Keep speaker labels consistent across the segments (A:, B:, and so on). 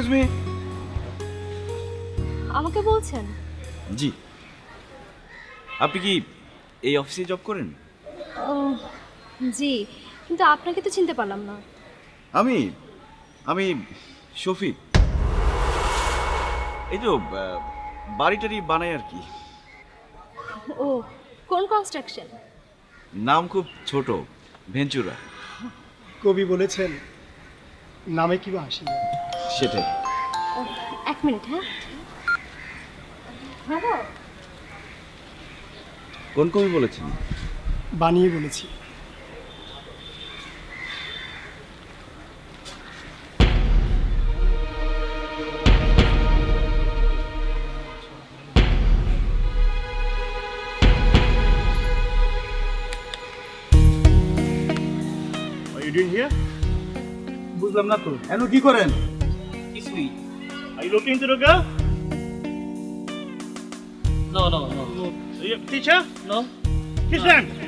A: Excuse me
B: আমাকে বলছেন?
A: জি। আপনি কি এই অফিসে জব করেন?
B: ও জি কিন্তু আপনাকে তো চিনতে পারলাম না।
A: আমি আমি শফিক। এই তো বাড়িটারি বানাই আর কি।
B: ও কোন কনস্ট্রাকশন
A: নাম খুব ছোট ভেঞ্চুরা
C: কবি বলেছেন নামে কি বা নেই।
A: সেটাই।
B: এক মিনিট হ্যাঁ? হ্যালো
A: কোন কবি বলেছেন?
C: বানিয়ে বলেছি। Are you doing here?
D: বুঝলাম না তো। এন কি করেন?
E: sweet.
C: Are you looking to the girl?
E: No, no,
C: no. no. Teacher?
E: No.
C: Kiss
B: no. them.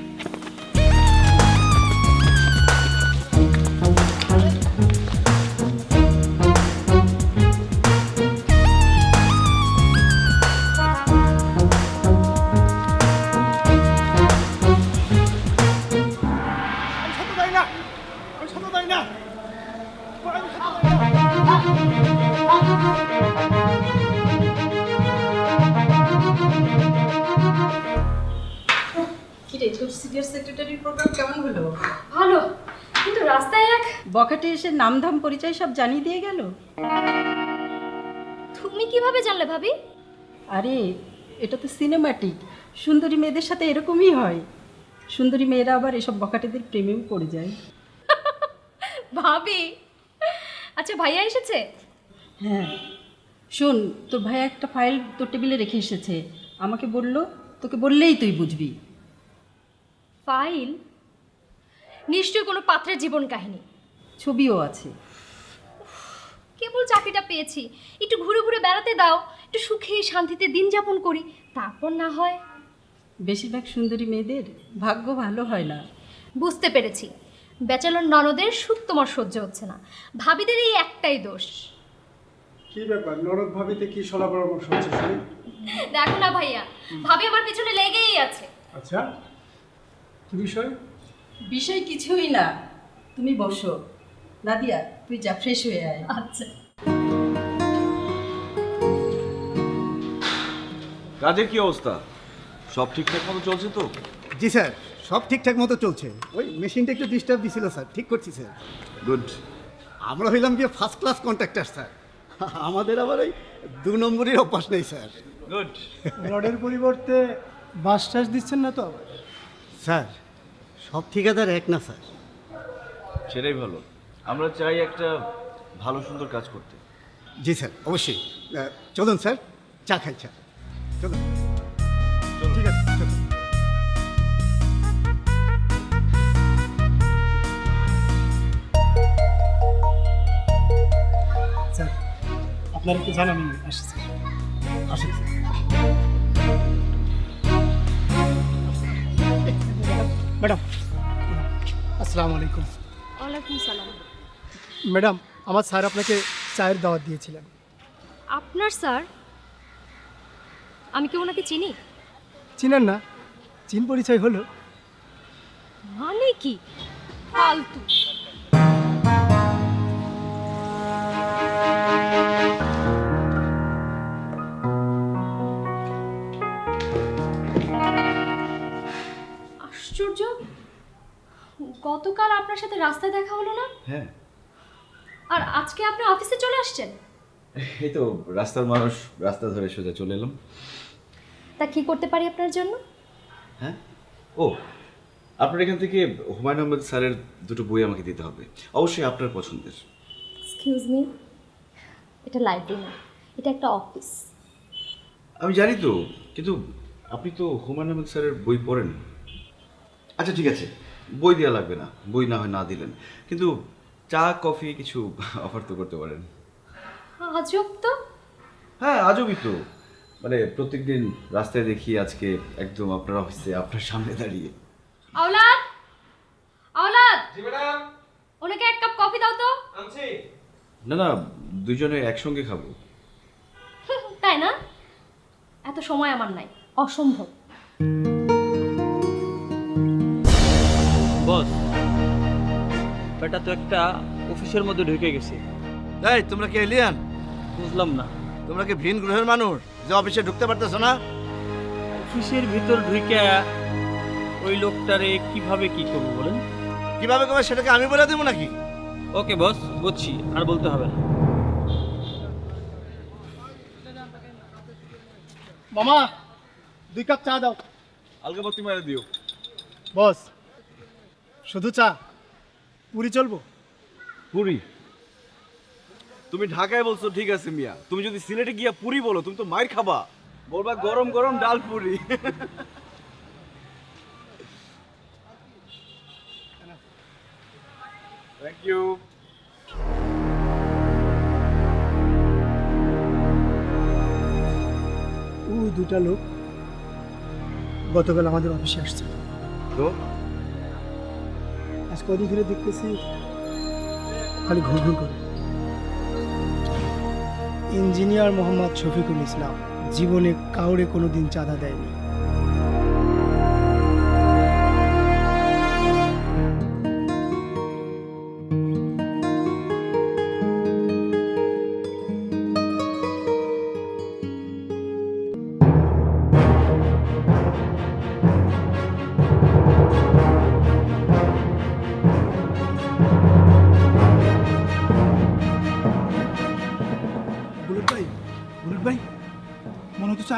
F: বখাটে এসে নামধাম পরিচয় সব জানিয়ে দিয়ে গেল?
B: তুমি কীভাবে জানলে ভাবি?
F: আরে এটা তো সিনেমাটিক সুন্দরী মেয়েদের সাথে এরকমই হয়। সুন্দরী মেয়েরা আবার এসব বখাটেদের প্রেমেও পড়ে যায়।
B: ভাবি। আচ্ছা ভাইয়া এসেছে?
F: হ্যাঁ। শোন তোর ভাই একটা ফাইল তোর টেবিলে রেখে এসেছে। আমাকে বলল তোকে বললেই তুই বুঝবি।
B: ফাইল? নিশ্চয়ই কোনো পাত্রের জীবন কাহিনী।
F: ছবিও আছে।
B: কেবল চাকরিটা পেয়েছি। একটু ঘুরে ঘুরে বেড়াতে দাও একটু সুখে শান্তিতে দিন যাপন করি তারপর না হয়।
F: বেশিরভাগ সুন্দরী মেয়েদের ভাগ্য ভালো হয় না।
B: বুঝতে পেরেছি। ব্যাচেলর ননদের সুখ তোমার সহ্য হচ্ছে না। ভাবিদের এই একটাই দোষ।
C: কি ব্যাপার? নরদ ভাবিতে কি সলা পরামর্শ হচ্ছে শুনি?
B: দেখো না ভাইয়া ভাবি আমার পেছনে লেগেই আছে।
C: আচ্ছা কি বিষয়?
F: বিষয় কিছুই না। তুমি বসো। নাদিয়া তুই যা ফ্রেশ হয়ে আয়।
B: আচ্ছা।
A: কাজের কি অবস্থা? সব ঠিকঠাক মতো চলছে তো?
D: জি স্যার সব ঠিকঠাক মতো চলছে। ওই মেশিনটা একটু ডিস্টার্ব দিছিল স্যার ঠিক করছি স্যার।
A: গুড
D: আমরা হইলাম গিয়ে ফার্স্ট ক্লাস কন্ট্রাক্টর স্যার। আমাদের আবার ওই দু নম্বরের অভ্যাস নেই স্যার।
A: গুড
C: রডের পরিবর্তে বাস টাস দিচ্ছেন না তো আবার?
D: স্যার সব ঠিকাদার এক না স্যার।
A: সেটাই ভালো। আমরা চাই একটা ভালো সুন্দর কাজ করতে।
D: জি স্যার অবশ্যই। চলুন স্যার চা খাই চা। চলুন। ঠিক আছে চলুন।
C: স্যার আপনার একটু জানান আমি আসছি। স্যার আসুন স্যার। ম্যাডাম আসসালামু আলাইকুম।
B: ওয়ালাইকুম সালাম।
C: ম্যাডাম আমার স্যার আপনাকে চায়ের দাওয়াত দিয়েছিলেন।
B: আপনার স্যার? আমি কি ওনাকে চিনি?
C: চিনেন না। চিন পরিচয় হলো।
B: মানে কি? ফালতু। আশ্চর্য! গতকাল আপনার সাথে রাস্তায় দেখা হলো না?
A: হ্যাঁ।
B: আর আজকে আপনি অফিসে চলে আসছেন?
A: এই তো রাস্তার মানুষ রাস্তা ধরে সোজা চলে এলাম।
B: তা কি করতে পারি আপনার জন্য?
A: হ্যাঁ? ও আপনার এখান থেকে হুমায়ুন আহমেদ স্যারের দুটো বই আমাকে দিতে হবে। অবশ্যই আপনার পছন্দের।
B: এক্সকিউজ মি এটা লাইব্রেরি না এটা একটা অফিস
A: আমি জানি তো কিন্তু আপনি তো হুমায়ুন আহমেদ স্যারের বই পড়েন আচ্ছা ঠিক আছে বই দেওয়া লাগবে না বই না হয় না দিলেন। কিন্তু চা কফি কিছু অফার তো করতে পারেন।
B: আজব তো।
A: হ্যাঁ আজবই তো। মানে প্রত্যেকদিন রাস্তায় দেখি আজকে একদম আপনার অফিসে আপনার সামনে দাঁড়িয়ে।
B: আওলাদ! আওলাদ! জি ম্যাডাম। ওনাকে এক কাপ কফি দাও তো। আনছি।
A: না না দুজনে একসঙ্গে খাব।
B: তাই না? এত সময় আমার নাই অসম্ভব।
E: বস বেটা তো একটা অফিসের মধ্যে ঢুকে গেছে।
C: এই তোমরা কি এলিয়ান
E: বুঝলাম না।
C: তোমরা কি ভিন গ্রহের মানুষ? যে অফিসে ঢুকতে পারতেছো না?
E: অফিসের ভিতর ঢুকে ওই লোকটারে কীভাবে কি করব বলেন?
C: কীভাবে করবে সেটাকে আমি বলে দেবো নাকি?
E: ওকে বস বুঝছি আর বলতে হবে না।
G: মামা দুই কাপ চা দাও।
A: আলগাবাতি মারে দিও।
G: বস শুধু চা। পুরি চলবো?
A: পুরি? তুমি ঢাকায় বলছো ঠিক আছে মিয়া। তুমি যদি সিলেটে গিয়া পুরি বলো তুমি তো মায়ের খাবা। বলবা গরম গরম ডাল পুরি। থ্যাংক ইউ
G: ওই দুটা লোক গতকাল আমাদের অফিসে আসছে।
A: তো?
G: আজ কদিন ধরে দেখতেছি। খালি ঘুর ঘুর করে। ইঞ্জিনিয়ার মোহাম্মদ শফিকুল ইসলাম, জীবনে কাউরে কোনোদিন চাঁদা দেয়নি।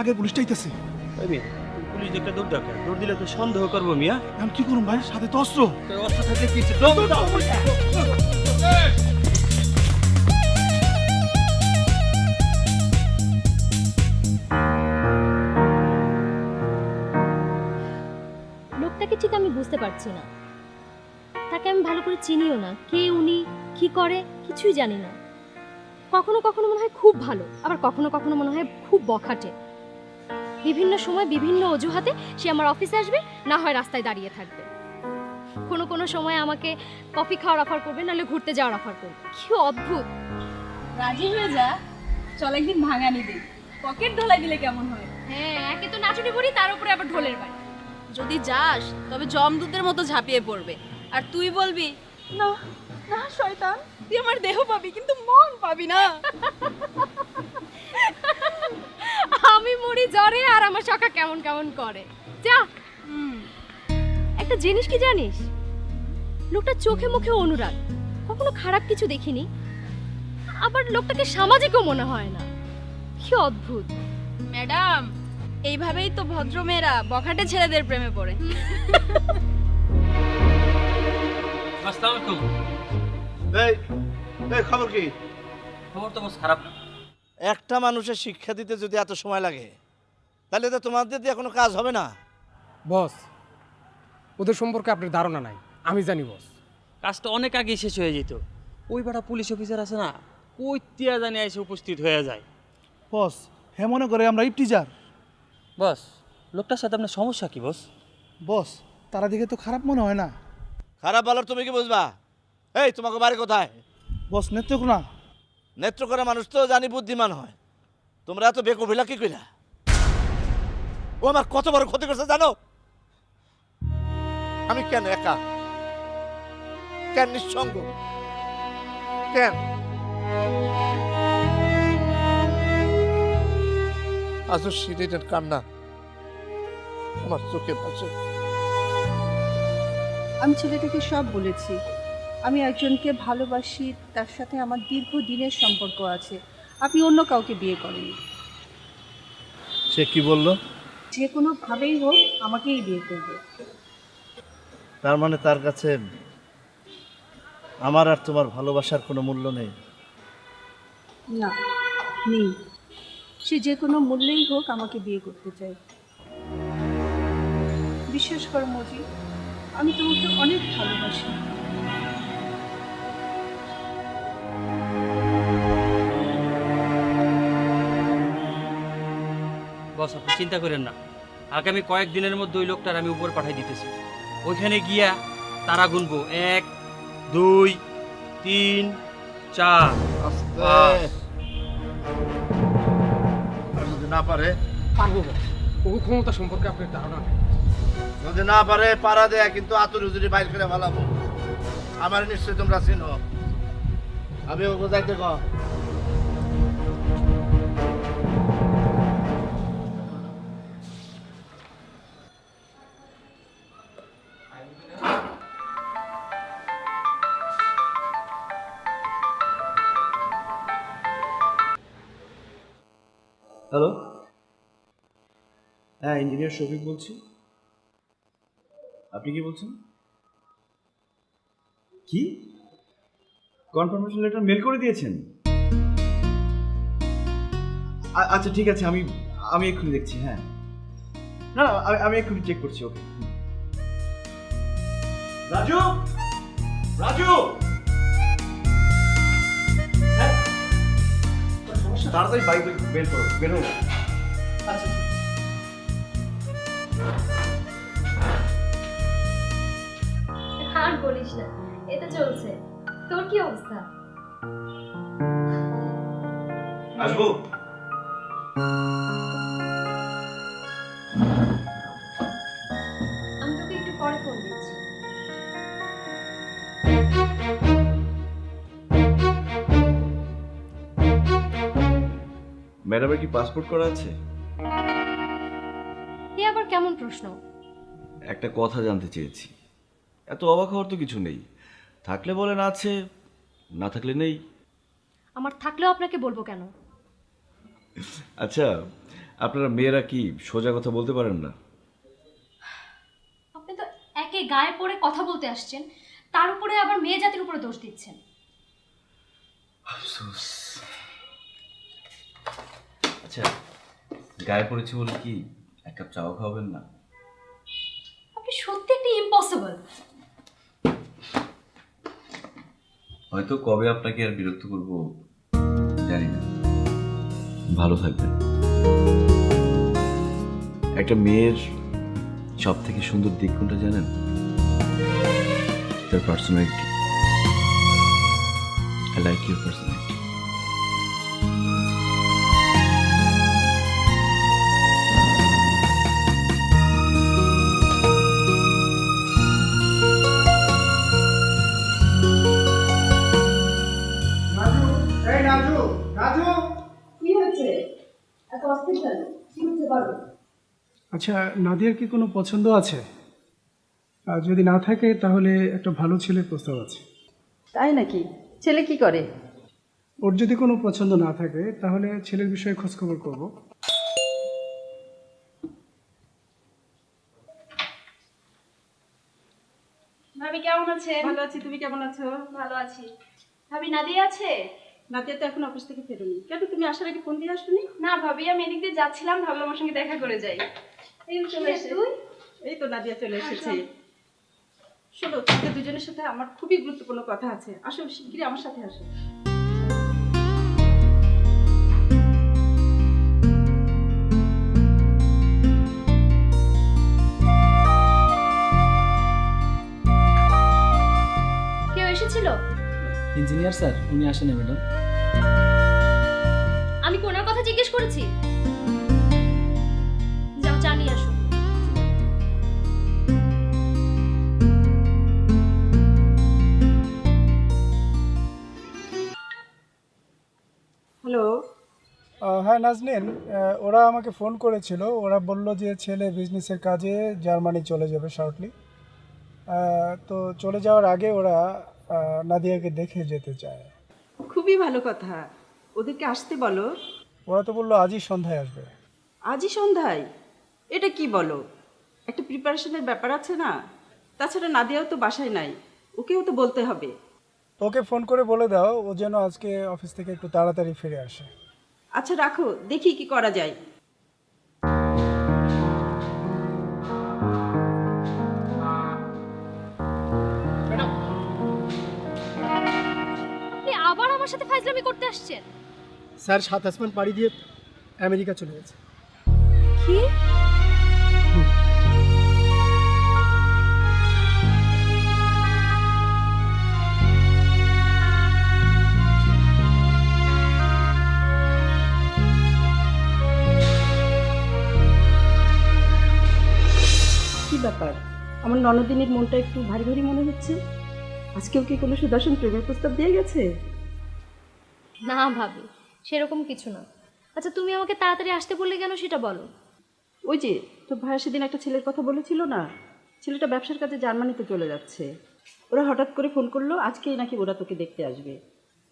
C: আগে পুলিশটা আইতেছে।
E: ওই পুলিশ একটা দৌড় ডাকে। দৌড় দিলে তো সন্দেহ করব মিয়া।
C: এখন কি করুন ভাই? সাথে তো অস্ত্র।
E: থাকলে।
B: লোকটাকে ঠিক আমি বুঝতে পারছি না। তাকে আমি ভালো করে চিনিও না। কে উনি কি করে কিছুই জানি না। কখনো কখনো মনে হয় খুব ভালো আবার কখনো কখনো মনে হয় খুব বখাটে। বিভিন্ন সময় বিভিন্ন অজুহাতে সে আমার অফিসে আসবে না হয় রাস্তায় দাঁড়িয়ে থাকবে। কোনো কোনো সময় আমাকে কফি খাওয়ার অফার করবে নাহলে ঘুরতে যাওয়ার অফার করবে। কি অদ্ভুত!
H: রাজি হয়ে যা। চল একদিন ভাঙানি দিই। পকেট ঢোলা দিলে কেমন হয়?
B: হ্যাঁ একে তো নাচুনি পড়ি তার উপরে আবার ঢোলের বাড়ি।
H: যদি যাস তবে জমদূতের মতো ঝাঁপিয়ে পড়বে। আর তুই বলবি না না শয়তান তুই আমার দেহ পাবি কিন্তু মন পাবি না।
B: আমি মরি জ্বরে আর আমার সখা কেমন কেমন করে। যা। একটা জিনিস কি জানিস? লোকটা চোখে মুখে অনুরাগ। কখনো খারাপ কিছু দেখিনি। আবার লোকটাকে সামাজিকও মনে হয় না। কি অদ্ভুত।
H: ম্যাডাম এইভাবেই তো ভদ্র মেয়েরা বখাটে ছেলেদের প্রেমে পড়ে।
E: আসসালামু আলাইকুম।
C: এই এই খবর কি?
E: খবর তো খারাপ না।
C: একটা মানুষের শিক্ষা দিতে যদি এত সময় লাগে তাহলে তো তোমাদের দিয়ে কোনো কাজ হবে না।
I: বস ওদের সম্পর্কে আপনার ধারণা নাই আমি জানি বস।
E: কাজটা অনেক আগেই শেষ হয়ে যেত। ওই বেটা পুলিশ অফিসার আছে না ওই তিয়া জানি এসে উপস্থিত হয়ে যায়।
C: বস হ্যাঁ মনে করে আমরা ইপটিজার
E: বস লোকটার সাথে আপনার সমস্যা কি বস?
C: বস তারা দিকে তো খারাপ মনে হয় না। খারাপ বলার তুমি কি বুঝবা? এই তোমাকে বাড়ি কোথায়? বস নেত্রকোনা। নেত্রকোনা মানুষ তো জানি বুদ্ধিমান হয়। তোমরা এত বেকবিলা কি কইলা? ও আমার কত বড় ক্ষতি করছে জানো? আমি কেন একা? কেন নিঃসঙ্গ? কেন? আজও সিঁড়িটার কান্না আমার চোখে ভাসে।
J: আমি ছেলেটাকে সব বলেছি। আমি একজনকে ভালোবাসি তার সাথে আমার দীর্ঘ দিনের সম্পর্ক আছে। আপনি অন্য কাউকে বিয়ে করেন।
C: সে কি বলল?
J: যে কোনোভাবেই হোক আমাকেই বিয়ে করবে।
C: তার মানে তার কাছে আমার আর তোমার ভালোবাসার কোনো মূল্য নেই?
J: না নেই। সে যে কোনো মূল্যেই হোক আমাকে বিয়ে করতে চাই বিশ্বাস করো মজি আমি তোমাকে অনেক ভালোবাসি।
E: বস আপনি চিন্তা করেন না। আগামী কয়েকদিনের মধ্যে ওই লোকটার আমি উপর পাঠিয়ে দিতেছি। ওইখানে গিয়া তারা গুনবো। এক দুই তিন চার
C: যদি না পারে।
I: পারব ক্ষমতা সম্পর্কে আপনার ধারণা নেই
C: যদি না পারে পাড়া দেয়া কিন্তু আতুর হুজুরি বাইর করে ফেলাবো। আমার নিশ্চয়ই তোমরা চিনো। আমি ওকে যাইতে কম।
A: হ্যালো হ্যাঁ ইঞ্জিনিয়ার শফিক বলছি। আপনি কি বলছেন? কি? কনফার্মেশন লেটার মেল করে দিয়েছেন? আচ্ছা ঠিক আছে, আমি আমি এক্ষুনি দেখছি হ্যাঁ। না আমি আমি এক্ষুনি চেক করছি ওকে রাজু! রাজু! তাড়াতাড়ি বাইক বের করো বেরো আচ্ছা।
B: আর বলিস না এটা চলছে। তোর কি অবস্থা?
A: আসব? ম্যাডামের কি পাসপোর্ট করা আছে?
B: এ আবার কেমন প্রশ্ন?
A: একটা কথা জানতে চেয়েছি। এত অবাক হওয়ার তো কিছু নেই। থাকলে বলেন আছে না থাকলে নেই।
B: আমার থাকলেও আপনাকে বলব কেন?
A: আচ্ছা আপনারা মেয়েরা কি সোজা কথা বলতে পারেন না?
B: আপনি তো একে গায়ে পড়ে কথা বলতে আসছেন তার উপরে আবার মেয়ে জাতির উপরে দোষ দিচ্ছেন।
A: আচ্ছা গায়ে পড়েছি বলে কি এক কাপ চাও খাওয়াবেন না?
B: আপনি সত্যি একটি ইম্পসিবল
A: হয়তো কবে আপনাকে আর বিরক্ত করব জানি না। ভালো থাকবেন। একটা মেয়ের সব থেকে সুন্দর দিক কোনটা জানেন? তার personality I like your personality
G: আচ্ছা নাদিয়ার কি কোনো পছন্দ আছে? আর যদি না থাকে তাহলে একটা ভালো ছেলের প্রস্তাব আছে।
F: তাই নাকি? ছেলে কি করে?
G: ওর যদি কোনো পছন্দ না থাকে তাহলে ছেলের বিষয়ে খোঁজখবর করব।
H: ভাবি কেমন আছে
F: ভালো আছি তুমি কেমন আছো?
H: ভালো আছি। ভাবি নাদিয়া আছে?
F: নাদিয়া তো এখন অফিস থেকে ফেরোনি। কেন তুমি আসার আগে ফোন দিয়ে আসনি?
H: না ভাবি আমি এদিক দিয়ে যাচ্ছিলাম ভাবলাম আমার সঙ্গে দেখা করে যাই। এই চলে
F: তুই? এই তো নাদিয়া চলে এসেছে। শোনো। তোমাদের দুজনের সাথে আমার খুবই গুরুত্বপূর্ণ কথা আছে। আসো শিগগিরই আমার সাথে আসো।
E: ইঞ্জিনিয়ার স্যার উনি আসেন ম্যাডাম।
B: আমি কি ওনার কথা জিজ্ঞেস করেছি? যাও চা আসো।
F: হ্যালো
G: হ্যাঁ নাজনীন ওরা আমাকে ফোন করেছিল। ওরা বলল যে ছেলে বিজনেসের কাজে জার্মানি চলে যাবে শর্টলি তো চলে যাওয়ার আগে ওরা নাদিয়াকে দেখে যেতে চায়।
F: খুবই ভালো কথা। ওদেরকে আসতে বলো।
G: ওরা তো বলল আজই সন্ধ্যায় আসবে।
F: আজই সন্ধ্যায়? এটা কি বলো? একটা প্রিপারেশনের ব্যাপার আছে না? তাছাড়া নাদিয়াও তো বাসায় নাই। ওকেও তো বলতে হবে।
G: ওকে ফোন করে বলে দাও ও যেন আজকে অফিস থেকে একটু তাড়াতাড়ি ফিরে আসে।
F: আচ্ছা রাখো। দেখি কি করা যায়।
B: আমার সাথে ফাইজলামি করতে আসছেন?
G: স্যার সাত আসমান পাড়ি দিয়ে আমেরিকা চলে গেছে।
B: কি? ব্যাপার?
F: আমার ননদিনীর মনটা একটু ভারী ভারী মনে হচ্ছে। আজকেও কি কোনো সুদর্শন প্রেমের প্রস্তাব দিয়ে গেছে?
B: না ভাবি সেরকম কিছু না। আচ্ছা তুমি আমাকে তাড়াতাড়ি আসতে বললে কেন সেটা বলো।
F: ওই যে তোর ভাইয়া সেদিন একটা ছেলের কথা বলেছিল না? ছেলেটা ব্যবসার কাজে জার্মানিতে চলে যাচ্ছে। ওরা হঠাৎ করে ফোন করল আজকেই নাকি ওরা তোকে দেখতে আসবে।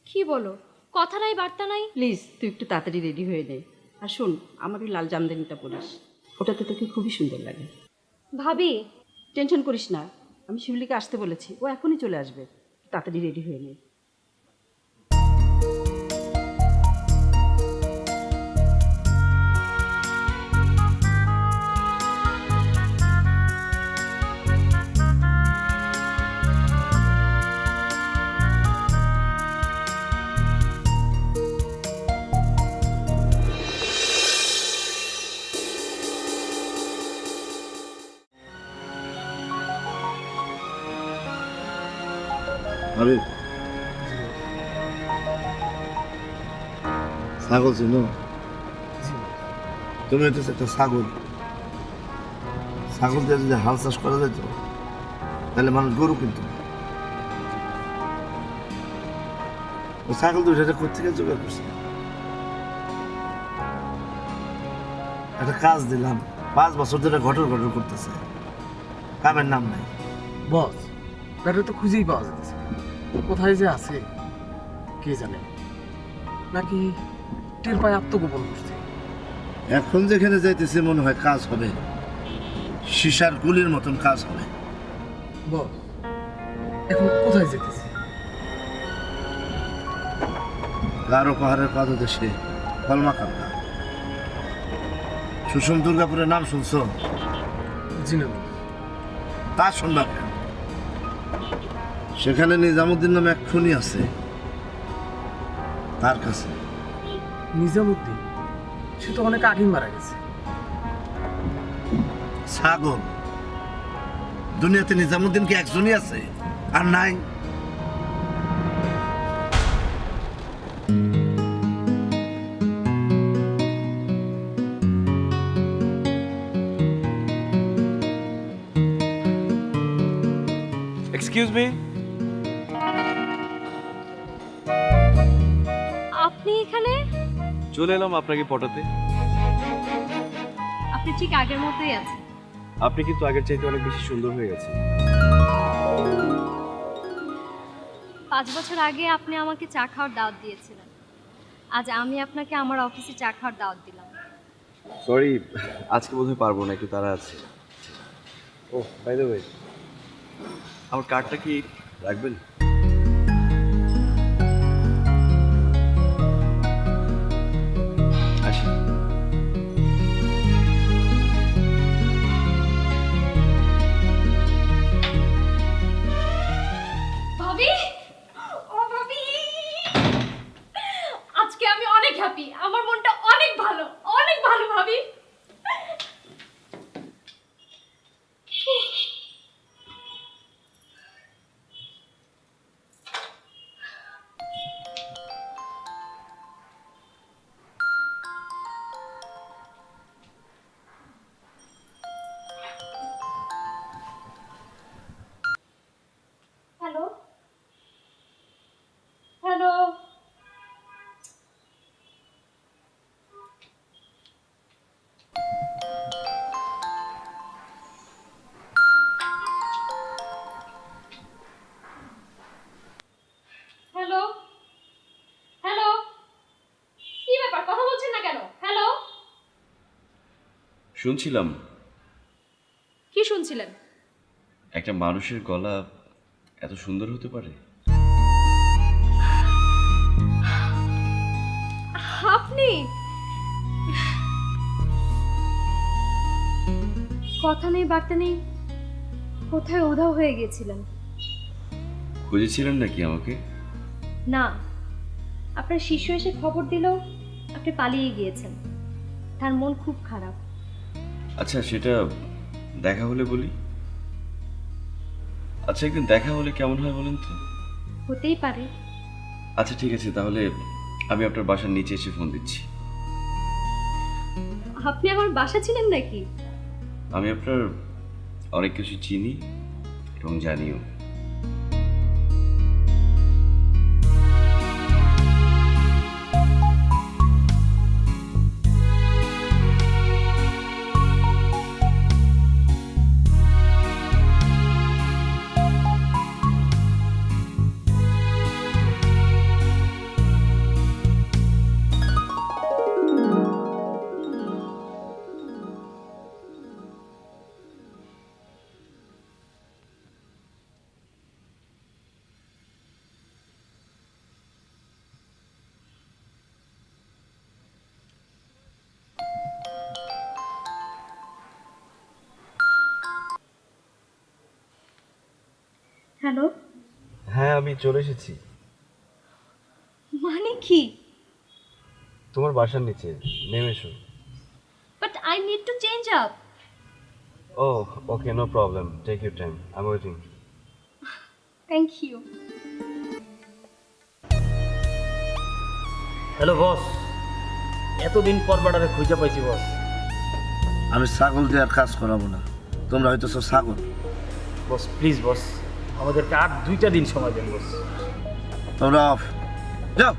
B: কি বলো? কথা নাই বার্তা নাই?
F: প্লিজ তুই একটু তাড়াতাড়ি রেডি হয়ে নে। আর শোন আমার ওই লাল জামদানিটা পরিস। ওটাতে তোকে খুবই সুন্দর লাগে।
B: ভাবি।
F: টেনশন করিস না আমি শিউলিকে আসতে বলেছি। ও এখনই চলে আসবে। তাড়াতাড়ি রেডি হয়ে নে।
C: আরে। ছাগল চিনো? তুমি হচ্ছে একটা ছাগল। ছাগল দিয়ে যদি হাল চাষ করা যেত তাহলে মানুষ গরু কিনতো ছাগল দুইটা কোথেকে জোগাড় করছে? একটা কাজ দিলাম, পাঁচ বছর ধরে ঘটর ঘটর করতেছে। কামের নাম নাই।
I: বস ব্যাটারি তো খুঁজেই পাওয়া যাচ্ছে। কোথায় যে আছে কে জানে? নাকি টের পায়ে আত্মগোপন করছে?
C: এখন যেখানে যাইতেছে মনে হয় কাজ হবে। সিসার গুলির মতন কাজ হবে।
I: বস এখন কোথায় যেতেছে?
C: গারো পাহাড়ের পাদদেশে কলমা কান্না সুষম দুর্গাপুরের নাম শুনছো?
I: জি না।
C: তা শুনবা কেন? সেখানে নিজামুদ্দিন নামে এক খুনি আছে। তার কাছে।
I: নিজামুদ্দিন? সে তো অনেক আগেই মারা গেছে।
C: ছাগল। দুনিয়াতে নিজামুদ্দিন কি একজনই আছে? আর নাই?
A: এক্সকিউজ মি চলে এলাম আপনাকে পটাতে।
B: আপনি ঠিক আগের মতোই আছেন।
A: আপনি কিন্তু আগের চাইতে অনেক বেশি সুন্দর হয়ে গেছেন।
B: পাঁচ বছর আগে আপনি আমাকে চা খাওয়ার দাওয়াত দিয়েছিলেন। আজ আমি আপনাকে আমার অফিসে চা খাওয়ার দাওয়াত দিলাম।
A: সরি আজকে বোধহয় পারব না একটু তারা আছে। ও বাই দ্য ওয়ে আমার কার্ডটা কি রাখবেন? শুনছিলাম।
B: কি শুনছিলেন?
A: একটা মানুষের গলা এত সুন্দর হতে পারে?
B: আপনি? কথা নেই বার্তা নেই। কোথায় উধাও হয়ে গেছিলেন?
A: খুঁজেছিলেন নাকি আমাকে?
B: না। আপনার শিষ্য এসে খবর দিল আপনি পালিয়ে গিয়েছেন। তার মন খুব খারাপ।
A: আচ্ছা সেটা দেখা হলে বলি। আচ্ছা একদিন দেখা হলে কেমন হয় বলেন তো?
B: হতেই পারে।
A: আচ্ছা ঠিক আছে তাহলে আমি আপনার বাসার নিচে এসে ফোন দিচ্ছি।
B: আপনি আমার বাসা ছিলেন নাকি?
A: আমি আপনার অনেক কিছু চিনি এবং জানিও।
K: আমি চলে এসেছি।
B: মানে কি?
K: তোমার বাসার নিচে নেমে এসো।
B: But I need to change up
K: O okay no problem take your time I am waiting
B: thank you
E: hello boss এতদিন পর বাড়ারে খুঁজে পাইছি বস
C: আমি ছাগল দিয়ে আর কাজ করাবো না। তোমরা হয়তো সব ছাগল।
E: বস প্লিজ বস আমাদেরকে আর দুইটা দিন সময় দেন বস।
C: যাও।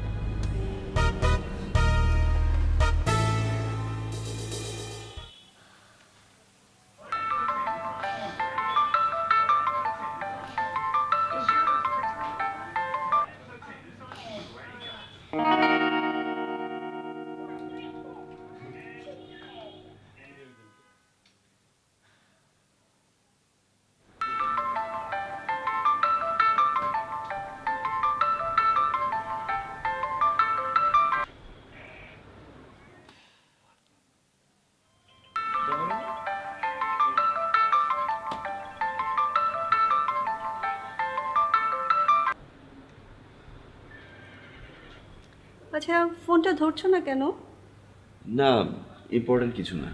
F: আচ্ছা ফোনটা ধরছো না কেন?
A: না ইম্পর্টেন্ট কিছু না।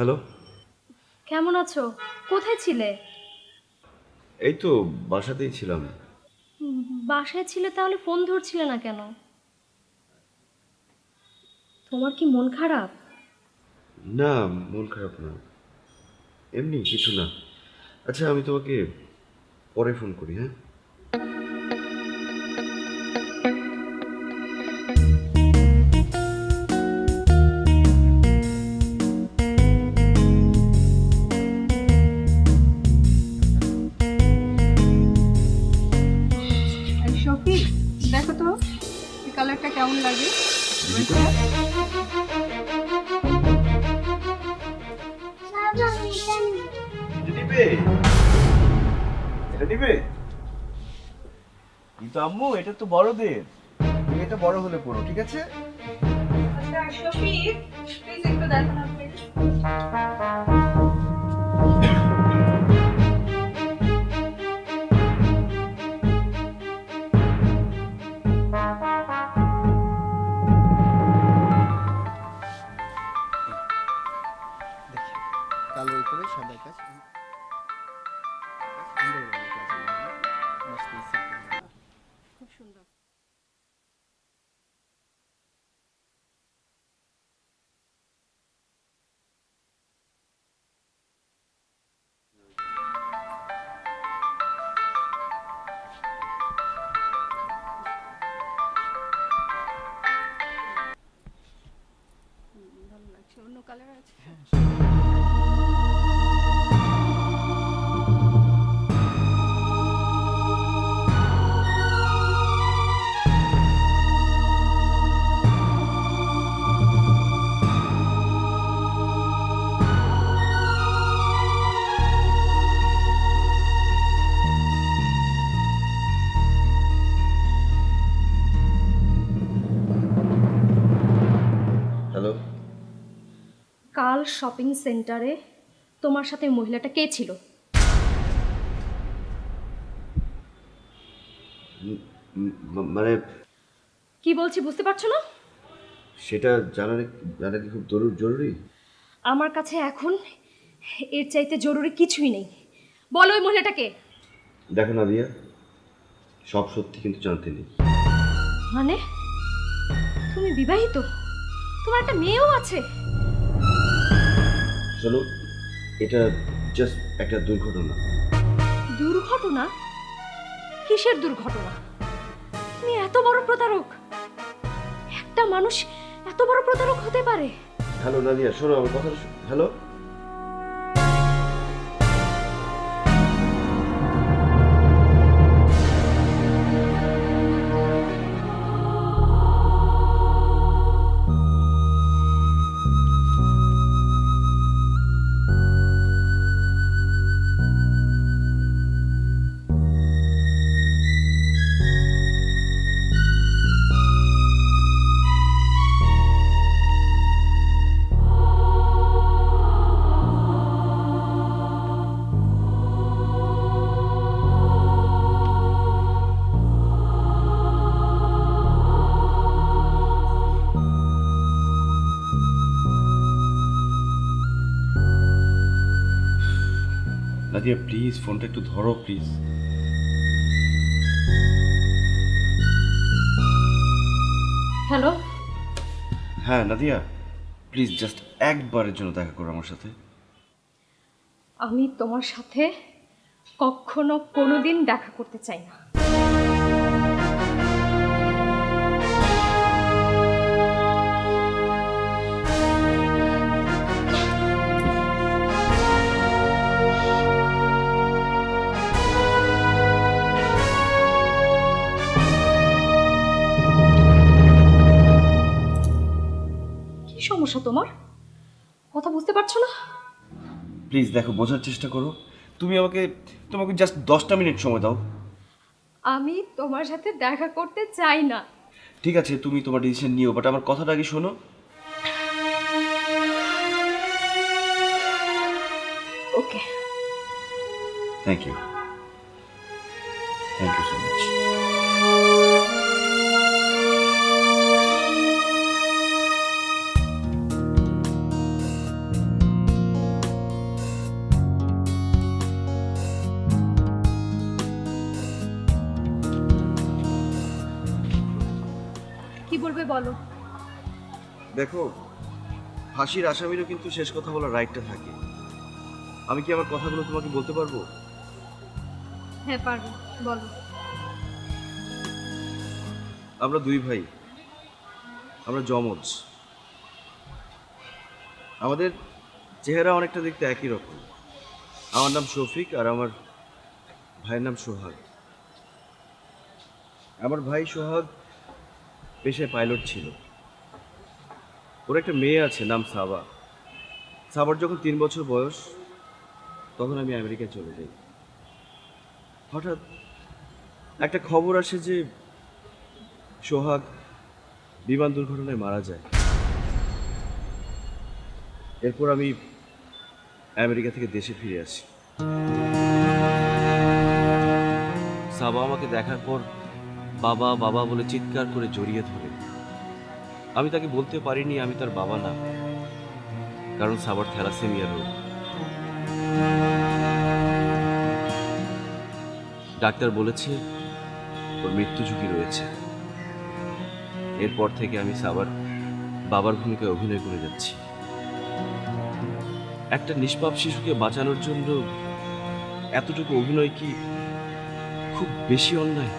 A: হ্যালো।
B: কেমন আছো? কোথায় ছিলে?
A: এই তো বাসাতেই ছিলাম।
B: বাসায় ছিলে তাহলে ফোন ধরছিলে না কেন? তোমার কি মন খারাপ?
A: না মন খারাপ না। এমনি কিছু না। আচ্ছা আমি তোমাকে পরে ফোন করি হ্যাঁ? এটা তো বড়দের। এটা বড় হলে পড়ো ঠিক আছে?
F: আচ্ছা সফি প্লিজ একটু দেখো
D: কাল
B: শপিং সেন্টারে তোমার সাথে মহিলাটা কে ছিল?
A: মানে
B: কি বলছি বুঝতে পারছ না?
A: সেটা জানা জানা কি খুব জরুরি
B: আমার কাছে এখন এর চাইতে জরুরি কিছুই নেই। বলো ওই মহিলাটাকে
A: দেখো না রিয়া সব সত্যি কিন্তু জানতে নেই।
B: মানে? তুমি বিবাহিত? তোমার একটা মেয়েও আছে?
A: শোনো এটা জাস্ট একটা দুর্ঘটনা।
B: দুর্ঘটনা? কিসের দুর্ঘটনা? তুমি এত বড় প্রতারক। একটা মানুষ এত বড় প্রতারক হতে পারে।
A: হ্যালো নাদিয়া শোনো আমার কথা হ্যালো? নাদিয়া প্লিজ ফোনটা একটু ধরো প্লিজ
B: হ্যালো
A: হ্যাঁ নাদিয়া প্লিজ জাস্ট একবারের জন্য দেখা করো আমার সাথে।
B: আমি তোমার সাথে কখনো কোনোদিন দেখা করতে চাই না। সমস্যা তোমার? কথা বুঝতে পারছ না?
A: প্লিজ দেখো বোঝার চেষ্টা করো। তুমি আমাকে তোমাকে জাস্ট দশটা মিনিট সময় দাও।
B: আমি তোমার সাথে দেখা করতে চাই না।
A: ঠিক আছে তুমি তোমার ডিসিশন নিও বাট আমার কথাটা আগে শোনো।
B: Okay
A: thank you thank you so much দেখো ফাঁসির আসামিরও কিন্তু শেষ কথা বলার রাইটটা থাকে। আমি কি আমার কথাগুলো তোমাকে বলতে পারব?
B: হ্যাঁ পারব। বলো।
A: আমরা দুই ভাই। আমরা জমজ। আমাদের চেহারা অনেকটা দেখতে একই রকম। আমার নাম শফিক আর আমার ভাইয়ের নাম সোহাগ। আমার ভাই সোহাগ পেশায় পাইলট ছিল। ওর একটা মেয়ে আছে, নাম সাবা। সাবার যখন তিন বছর বয়স, তখন আমি আমেরিকায় চলে যাই। হঠাৎ একটা খবর আসে যে সোহাগ বিমান দুর্ঘটনায় মারা যায়। এরপর আমি আমেরিকা থেকে দেশে ফিরে আসি। সাবা আমাকে দেখার পর বাবা বাবা বলে চিৎকার করে জড়িয়ে ধরে। আমি তাকে বলতে পারিনি আমি তার বাবা না, কারণ সাবার থ্যালাসেমিয়া রোগ। ডাক্তার বলেছে ওর মৃত্যু ঝুঁকি রয়েছে। এরপর থেকে আমি সাবার বাবার ভূমিকায় অভিনয় করে যাচ্ছি। একটা নিষ্পাপ শিশুকে বাঁচানোর জন্য এতটুকু অভিনয় কি খুব বেশি অন্যায়?